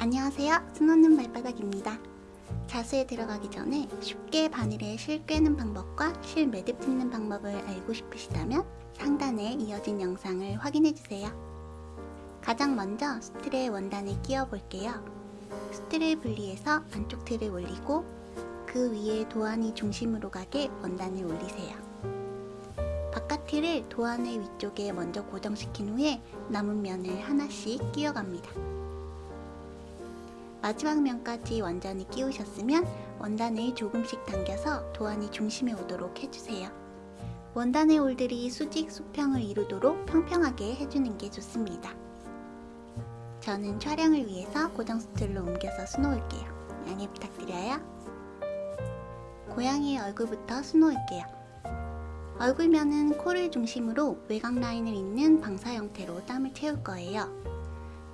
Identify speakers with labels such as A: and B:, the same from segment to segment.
A: 안녕하세요. 스노는 발바닥입니다. 자수에 들어가기 전에 쉽게 바늘에 실 꿰는 방법과 실 매듭 짓는 방법을 알고 싶으시다면 상단에 이어진 영상을 확인해주세요. 가장 먼저 수틀의 원단을 끼워 볼게요. 수틀을 분리해서 안쪽 틀을 올리고 그 위에 도안이 중심으로 가게 원단을 올리세요. 바깥 틀을 도안의 위쪽에 먼저 고정시킨 후에 남은 면을 하나씩 끼워갑니다. 마지막 면까지 완전히 끼우셨으면 원단을 조금씩 당겨서 도안이 중심에 오도록 해주세요. 원단의 올들이 수직 수평을 이루도록 평평하게 해주는 게 좋습니다. 저는 촬영을 위해서 고정 스툴로 옮겨서 수놓을게요. 양해 부탁드려요. 고양이의 얼굴부터 수놓을게요. 얼굴면은 코를 중심으로 외곽 라인을 잇는 방사 형태로 땀을 채울 거예요.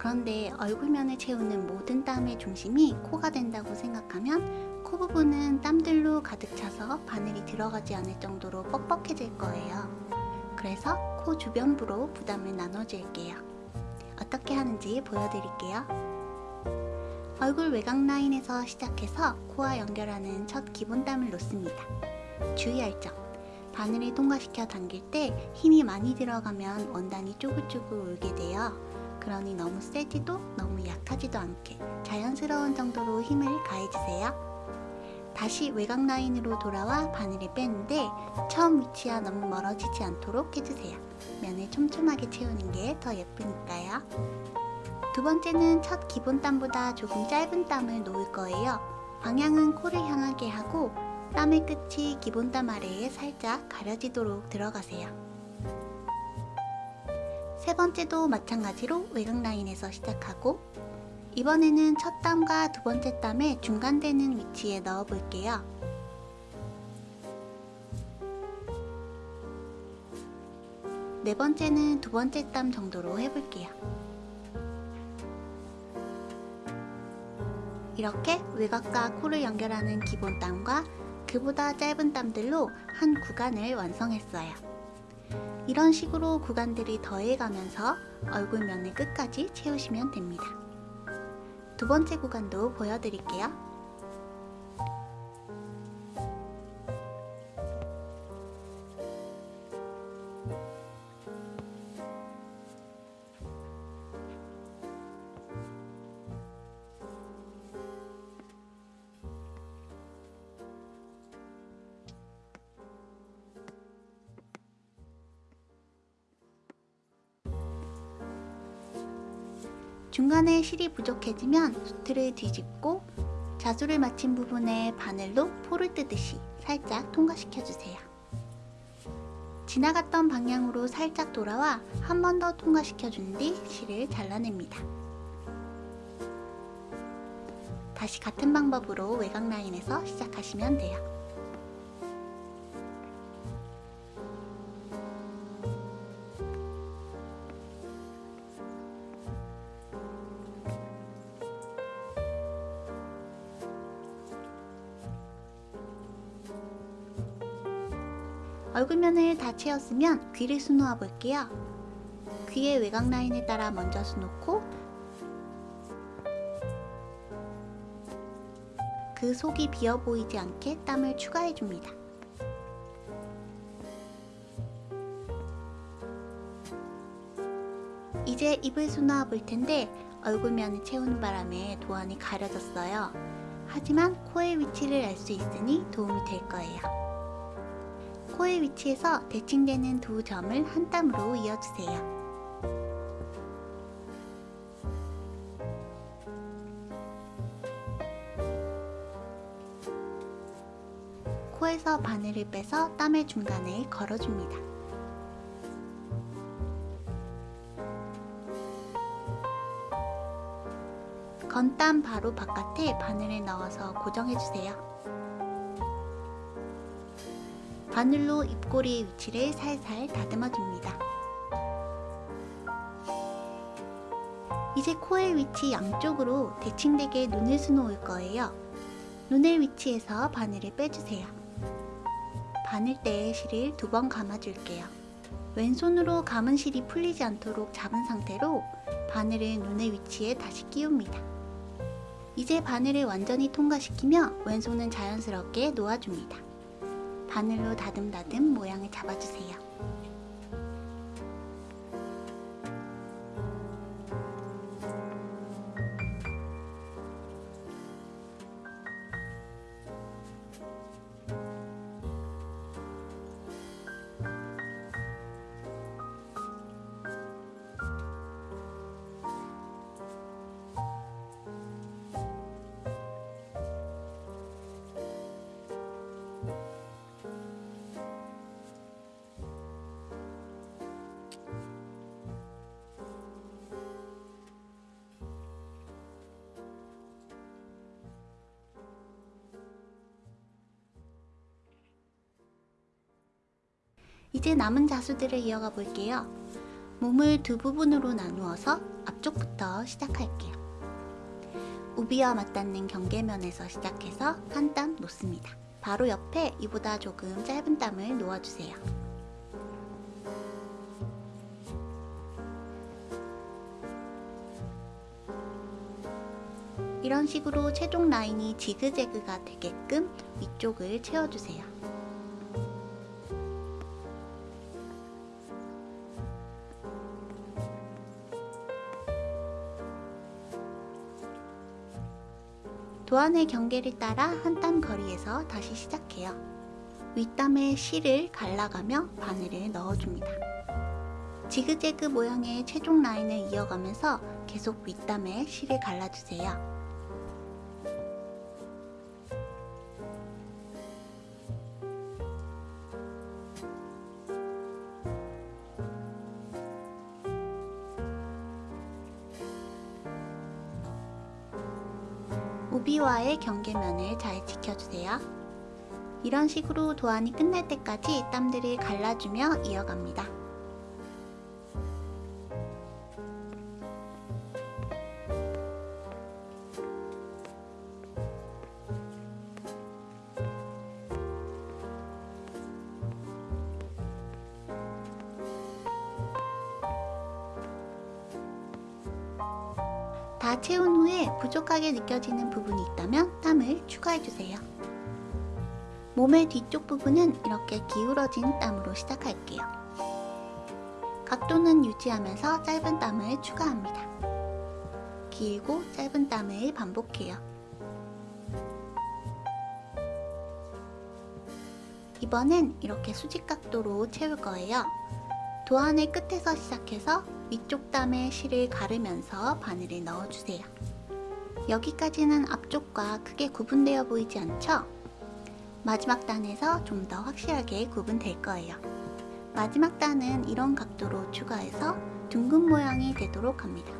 A: 그런데 얼굴면을 채우는 모든 땀의 중심이 코가 된다고 생각하면 코 부분은 땀들로 가득 차서 바늘이 들어가지 않을 정도로 뻑뻑해질 거예요. 그래서 코 주변부로 부담을 나눠줄게요. 어떻게 하는지 보여드릴게요. 얼굴 외곽 라인에서 시작해서 코와 연결하는 첫 기본 땀을 놓습니다. 주의할 점. 바늘을 통과시켜 당길 때 힘이 많이 들어가면 원단이 쪼글쪼글 울게 돼요. 그러니 너무 세지도 너무 약하지도 않게 자연스러운 정도로 힘을 가해주세요. 다시 외곽 라인으로 돌아와 바늘을 빼는데 처음 위치와 너무 멀어지지 않도록 해주세요. 면을 촘촘하게 채우는 게 더 예쁘니까요. 두 번째는 첫 기본 땀보다 조금 짧은 땀을 놓을 거예요. 방향은 코를 향하게 하고 땀의 끝이 기본 땀 아래에 살짝 가려지도록 들어가세요. 세 번째도 마찬가지로 외곽 라인에서 시작하고 이번에는 첫 땀과 두 번째 땀의 중간되는 위치에 넣어 볼게요. 네 번째는 두 번째 땀 정도로 해볼게요. 이렇게 외곽과 코를 연결하는 기본 땀과 그보다 짧은 땀들로 한 구간을 완성했어요. 이런 식으로 구간들이 더해가면서 얼굴면을 끝까지 채우시면 됩니다. 두 번째 구간도 보여드릴게요. 중간에 실이 부족해지면 수트를 뒤집고 자수를 마친 부분에 바늘로 포를 뜨듯이 살짝 통과시켜주세요. 지나갔던 방향으로 살짝 돌아와 한 번 더 통과시켜준 뒤 실을 잘라냅니다. 다시 같은 방법으로 외곽 라인에서 시작하시면 돼요. 다 채웠으면 귀를 수놓아 볼게요. 귀의 외곽 라인에 따라 먼저 수놓고 그 속이 비어 보이지 않게 땀을 추가해 줍니다. 이제 입을 수놓아 볼 텐데 얼굴면을 채우는 바람에 도안이 가려졌어요. 하지만 코의 위치를 알 수 있으니 도움이 될 거예요. 코의 위치에서 대칭되는 두 점을 한 땀으로 이어주세요. 코에서 바늘을 빼서 땀의 중간에 걸어줍니다. 건땀 바로 바깥에 바늘을 넣어서 고정해주세요. 바늘로 입꼬리의 위치를 살살 다듬어줍니다. 이제 코의 위치 양쪽으로 대칭되게 눈을 수놓을 거예요. 눈의 위치에서 바늘을 빼주세요. 바늘대에 실을 두 번 감아줄게요. 왼손으로 감은 실이 풀리지 않도록 잡은 상태로 바늘을 눈의 위치에 다시 끼웁니다. 이제 바늘을 완전히 통과시키며 왼손은 자연스럽게 놓아줍니다. 바늘로 다듬다듬 모양을 잡아주세요. 이제 남은 자수들을 이어가 볼게요. 몸을 두 부분으로 나누어서 앞쪽부터 시작할게요. 우비와 맞닿는 경계면에서 시작해서 한 땀 놓습니다. 바로 옆에 이보다 조금 짧은 땀을 놓아주세요. 이런 식으로 최종 라인이 지그재그가 되게끔 위쪽을 채워주세요. 도안의 경계를 따라 한 땀 거리에서 다시 시작해요. 윗땀에 실을 갈라가며 바늘을 넣어줍니다. 지그재그 모양의 최종 라인을 이어가면서 계속 윗땀에 실을 갈라주세요. 경계면을 잘 지켜주세요. 이런 식으로 도안이 끝날 때까지 땀들을 갈라주며 이어갑니다. 다 채운 후에 부족하게 느껴지는 부분이 있다면 땀을 추가해주세요. 몸의 뒤쪽 부분은 이렇게 기울어진 땀으로 시작할게요. 각도는 유지하면서 짧은 땀을 추가합니다. 길고 짧은 땀을 반복해요. 이번엔 이렇게 수직 각도로 채울 거예요. 도안의 끝에서 시작해서 위쪽 땀에 실을 가르면서 바늘을 넣어주세요. 여기까지는 앞쪽과 크게 구분되어 보이지 않죠? 마지막 단에서 좀 더 확실하게 구분될 거예요. 마지막 단은 이런 각도로 추가해서 둥근 모양이 되도록 합니다.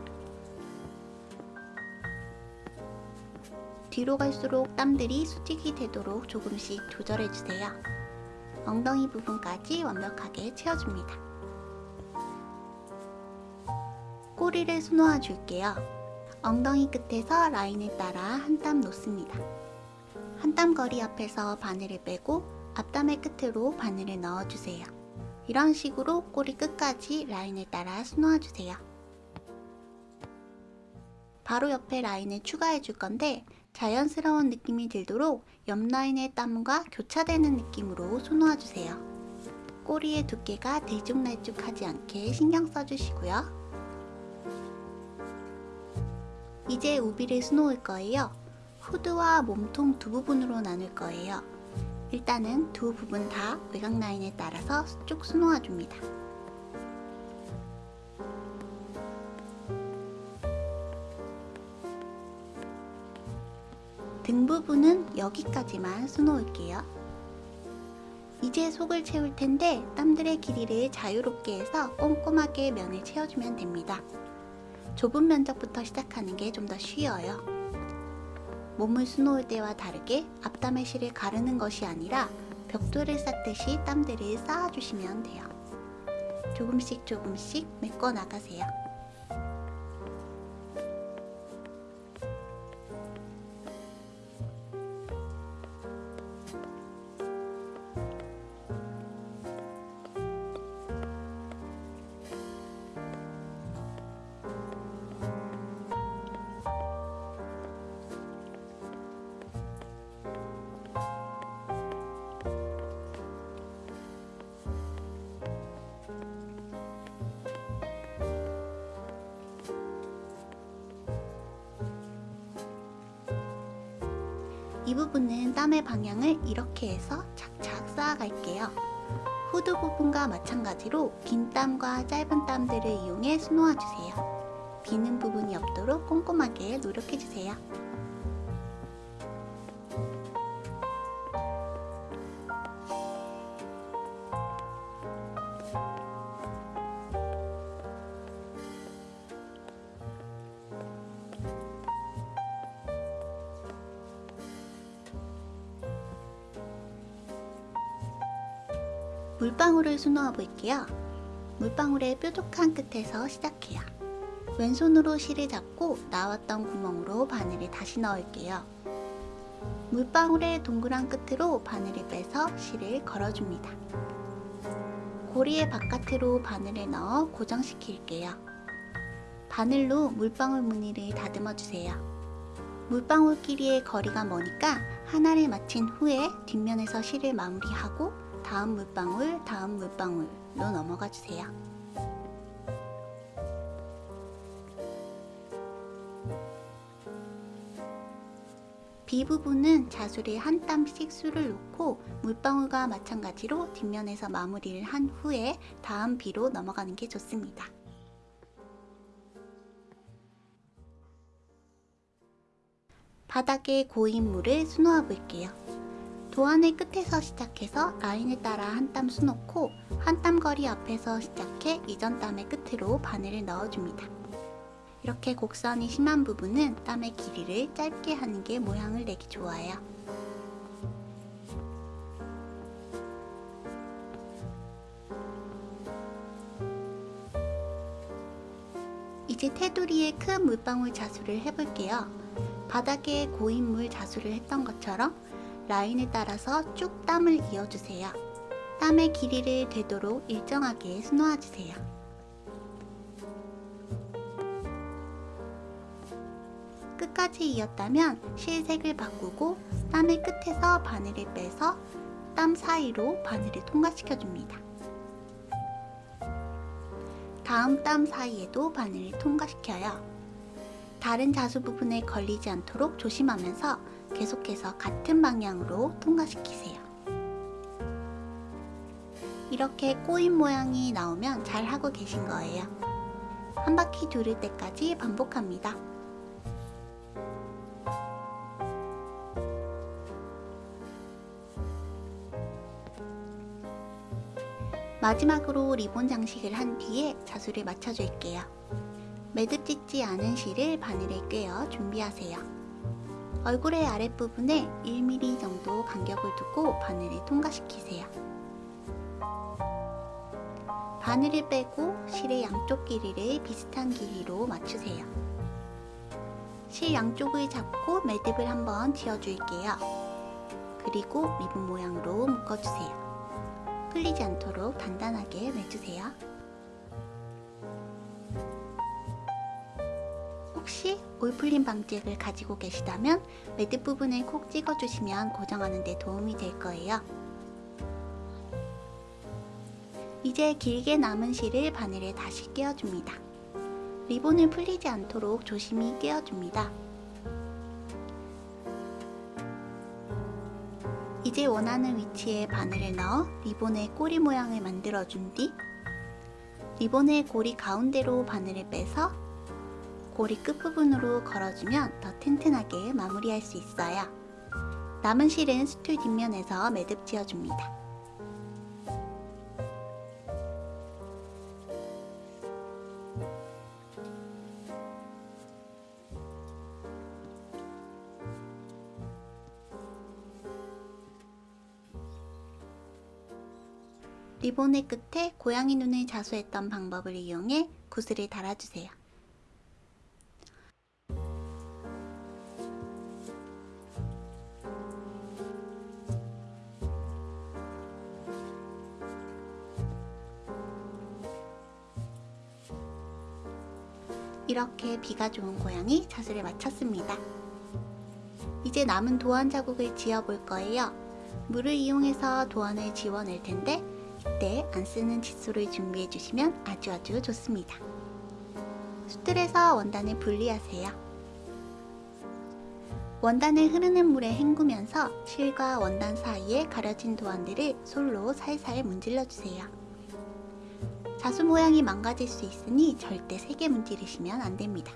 A: 뒤로 갈수록 땀들이 수직이 되도록 조금씩 조절해주세요. 엉덩이 부분까지 완벽하게 채워줍니다. 꼬리를 수놓아 줄게요. 엉덩이 끝에서 라인을 따라 한 땀 놓습니다. 한 땀 거리 앞에서 바늘을 빼고 앞담의 끝으로 바늘을 넣어주세요. 이런 식으로 꼬리 끝까지 라인을 따라 수놓아 주세요. 바로 옆에 라인을 추가해 줄 건데 자연스러운 느낌이 들도록 옆 라인의 땀과 교차되는 느낌으로 수놓아 주세요. 꼬리의 두께가 들쭉날쭉하지 않게 신경 써주시고요. 이제 우비를 수놓을 거예요. 후드와 몸통 두 부분으로 나눌 거예요. 일단은 두 부분 다 외곽 라인에 따라서 쭉 수놓아 줍니다. 등 부분은 여기까지만 수놓을게요. 이제 속을 채울 텐데 땀들의 길이를 자유롭게 해서 꼼꼼하게 면을 채워주면 됩니다. 좁은 면적부터 시작하는 게 좀 더 쉬워요. 몸을 수놓을 때와 다르게 앞담의 실을 가르는 것이 아니라 벽돌을 쌓듯이 땀들을 쌓아주시면 돼요. 조금씩 조금씩 메꿔 나가세요. 이 부분은 땀의 방향을 이렇게 해서 착착 쌓아갈게요. 후드 부분과 마찬가지로 긴 땀과 짧은 땀들을 이용해 수놓아주세요. 비는 부분이 없도록 꼼꼼하게 노력해주세요. 물방울을 수놓아 볼게요. 물방울의 뾰족한 끝에서 시작해요. 왼손으로 실을 잡고 나왔던 구멍으로 바늘을 다시 넣을게요. 물방울의 동그란 끝으로 바늘을 빼서 실을 걸어줍니다. 고리의 바깥으로 바늘을 넣어 고정시킬게요. 바늘로 물방울 무늬를 다듬어 주세요. 물방울끼리의 거리가 머니까 하나를 마친 후에 뒷면에서 실을 마무리하고 다음 물방울, 다음 물방울로 넘어가 주세요. B 부분은 자수를 한 땀씩 수를 놓고 물방울과 마찬가지로 뒷면에서 마무리를 한 후에 다음 B로 넘어가는 게 좋습니다. 바닥에 고인 물을 수놓아 볼게요. 도안의 끝에서 시작해서 라인을 따라 한 땀 수놓고 한 땀 거리 앞에서 시작해 이전 땀의 끝으로 바늘을 넣어줍니다. 이렇게 곡선이 심한 부분은 땀의 길이를 짧게 하는 게 모양을 내기 좋아요. 이제 테두리에 큰 물방울 자수를 해볼게요. 바닥에 고인 물 자수를 했던 것처럼 라인을 따라서 쭉 땀을 이어주세요. 땀의 길이를 되도록 일정하게 수놓아주세요. 끝까지 이었다면 실색을 바꾸고 땀의 끝에서 바늘을 빼서 땀 사이로 바늘을 통과시켜줍니다. 다음 땀 사이에도 바늘을 통과시켜요. 다른 자수 부분에 걸리지 않도록 조심하면서 계속해서 같은 방향으로 통과시키세요. 이렇게 꼬인 모양이 나오면 잘 하고 계신 거예요. 한 바퀴 두를 때까지 반복합니다. 마지막으로 리본 장식을 한 뒤에 자수를 맞춰줄게요. 매듭 짓지 않은 실을 바늘에 꿰어 준비하세요. 얼굴의 아랫부분에 1mm 정도 간격을 두고 바늘을 통과시키세요. 바늘을 빼고 실의 양쪽 길이를 비슷한 길이로 맞추세요. 실 양쪽을 잡고 매듭을 한번 지어줄게요. 그리고 리본 모양으로 묶어주세요. 풀리지 않도록 단단하게 매주세요. 올풀림 방지액을 가지고 계시다면 매듭 부분을 콕 찍어주시면 고정하는 데 도움이 될 거예요. 이제 길게 남은 실을 바늘에 다시 끼워줍니다. 리본을 풀리지 않도록 조심히 끼워줍니다. 이제 원하는 위치에 바늘을 넣어 리본의 꼬리 모양을 만들어준 뒤 리본의 고리 가운데로 바늘을 빼서 고리 끝부분으로 걸어주면 더 튼튼하게 마무리할 수 있어요. 남은 실은 스툴 뒷면에서 매듭 지어줍니다. 리본의 끝에 고양이 눈을 자수했던 방법을 이용해 구슬을 달아주세요. 이렇게 비가 좋은 고양이 자수를 마쳤습니다. 이제 남은 도안 자국을 지어볼 거예요. 물을 이용해서 도안을 지워낼 텐데 이때 안 쓰는 칫솔을 준비해 주시면 아주 아주 좋습니다. 수틀에서 원단을 분리하세요. 원단을 흐르는 물에 헹구면서 실과 원단 사이에 가려진 도안들을 솔로 살살 문질러주세요. 자수 모양이 망가질 수 있으니 절대 세게 문지르시면 안됩니다.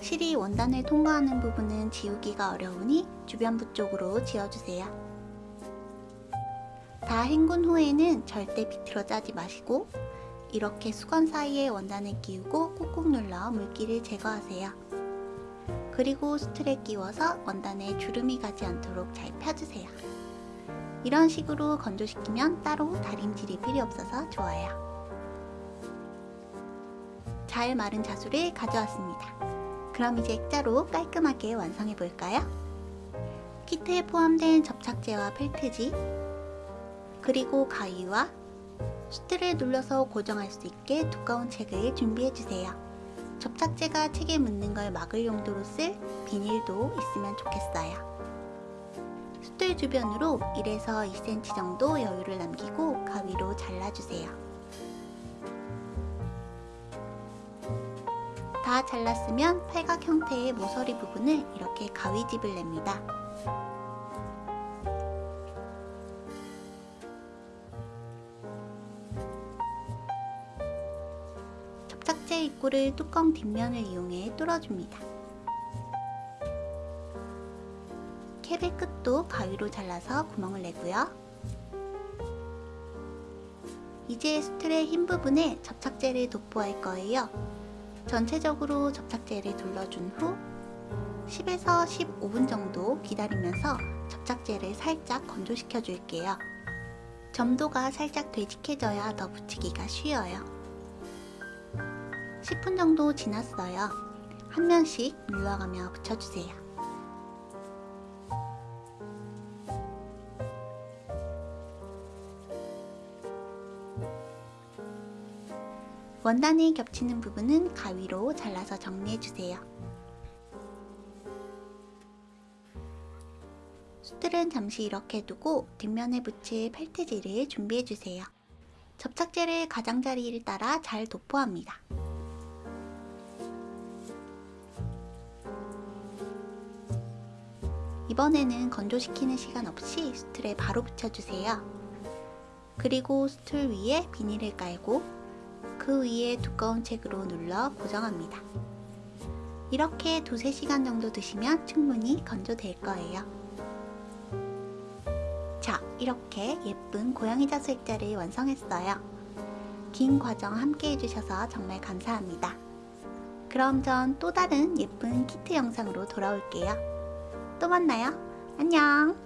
A: 실이 원단을 통과하는 부분은 지우기가 어려우니 주변부 쪽으로 지어주세요. 다 헹군 후에는 절대 비틀어 짜지 마시고 이렇게 수건 사이에 원단을 끼우고 꾹꾹 눌러 물기를 제거하세요. 그리고 수틀에 끼워서 원단에 주름이 가지 않도록 잘 펴주세요. 이런 식으로 건조시키면 따로 다림질이 필요 없어서 좋아요. 잘 마른 자수를 가져왔습니다. 그럼 이제 액자로 깔끔하게 완성해 볼까요? 키트에 포함된 접착제와 펠트지 그리고 가위와 수트를 눌러서 고정할 수 있게 두꺼운 책을 준비해주세요. 접착제가 책에 묻는 걸 막을 용도로 쓸 비닐도 있으면 좋겠어요. 수틀 주변으로 1에서 2cm 정도 여유를 남기고 가위로 잘라주세요. 다 잘랐으면 팔각 형태의 모서리 부분을 이렇게 가위집을 냅니다. 접착제 입구를 뚜껑 뒷면을 이용해 뚫어줍니다. 캡의 끝도 가위로 잘라서 구멍을 내고요. 이제 스트의 흰 부분에 접착제를 도포할 거예요. 전체적으로 접착제를 둘러준 후 10에서 15분 정도 기다리면서 접착제를 살짝 건조시켜 줄게요. 점도가 살짝 되직해져야 더 붙이기가 쉬워요. 10분 정도 지났어요. 한 면씩 눌러가며 붙여주세요. 원단이 겹치는 부분은 가위로 잘라서 정리해주세요. 수틀은 잠시 이렇게 두고 뒷면에 붙일 펠트지를 준비해주세요. 접착제를 가장자리를 따라 잘 도포합니다. 이번에는 건조시키는 시간 없이 수틀에 바로 붙여주세요. 그리고 수틀 위에 비닐을 깔고 그 위에 두꺼운 책으로 눌러 고정합니다. 이렇게 두세 시간 정도 두시면 충분히 건조될 거예요. 자, 이렇게 예쁜 고양이 자수 액자를 완성했어요. 긴 과정 함께 해주셔서 정말 감사합니다. 그럼 전 또 다른 예쁜 키트 영상으로 돌아올게요. 또 만나요. 안녕!